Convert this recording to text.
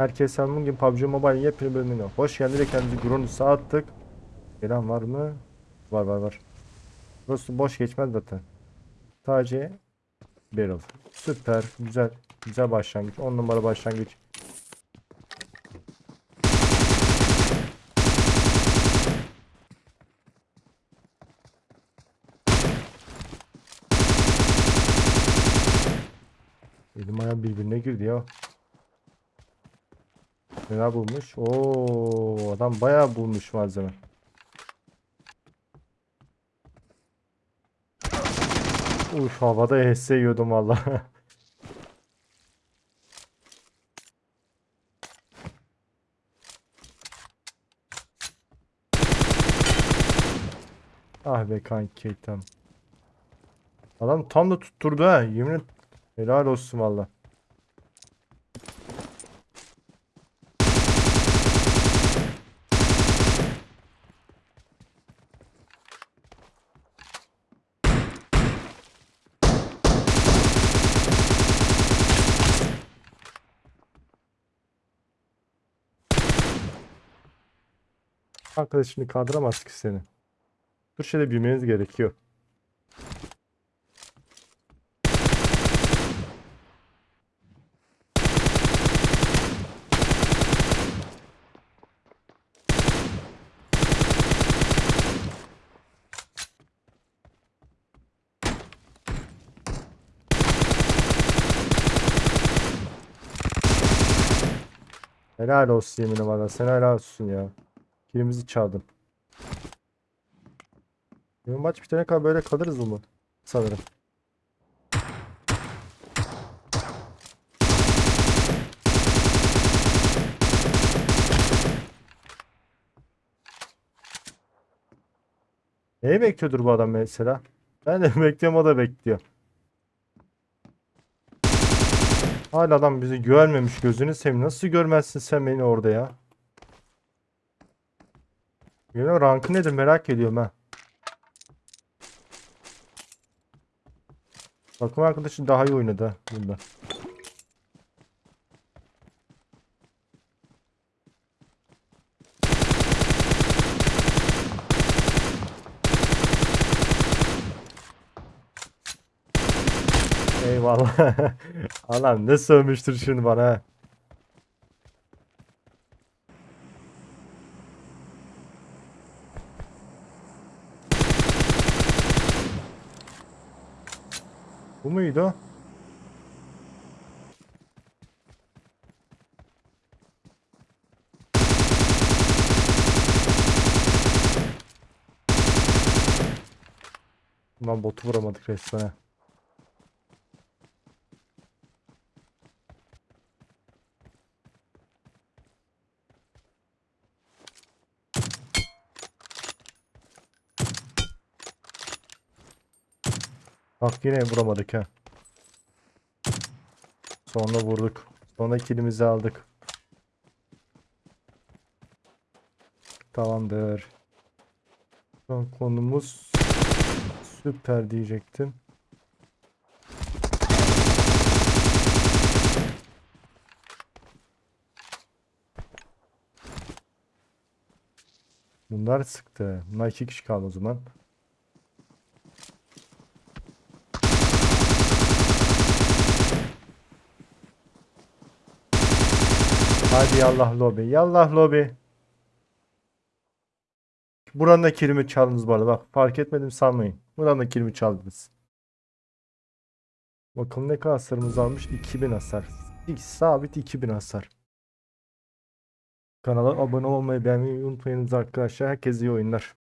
Herkese bugün PUBG Mobile yepyeni bölümüne hoş geldiniz. Kendimizi Gronus'a attık. Gelen var mı? Var var var. Burası boş geçmez zaten. Sadece barrel. Süper. Güzel. Güzel başlangıç. 10 numara başlangıç. Elim ayağım birbirine girdi ya. Neler bulmuş? Oo, adam bayağı bulmuş malzeme. Uf havada HS yiyordum valla. Ah be kanki tam. Adam tam da tutturdu ha. Yemin et. Helal olsun valla. Arkadaşını kaldıramaz ki seni. Dur şöyle bilmeniz gerekiyor. Helal olsun yeminle valla. Sen helal olsun ya. Kilimizi çaldın. Bu maç bitene kadar böyle kalırız mı? Sanırım. Neyi bekliyordur bu adam mesela? Ben de bekliyorum o da bekliyor. Hala adam bizi görmemiş gözünü seveyim. Nasıl görmezsin sen beni orada ya? Benim rankı nedir merak ediyorum ha. Takım arkadaşı daha iyi oynadı bunda. Eyvallah. Alan ne sövmüştür şimdi bana Bu muydu? Lan botu vuramadık resmen. Bak yine vuramadık ha. Sonra vurduk. Sonra kilimizi aldık. Tamamdır. Son konumuz süper diyecektim. Bunlar sıktı. Bunlar iki kişi kaldı o zaman. Hadi yallah lobi. Yallah lobi. Buranın da kilimi çaldınız bu arada. Bak fark etmedim sanmayın. Buranın da kilimi çaldınız. Bakalım ne kadar hasarımız almış. 2000 hasar. İlk sabit 2000 hasar. Kanala abone olmayı beğenmeyi unutmayınız arkadaşlar. Herkese iyi oyunlar.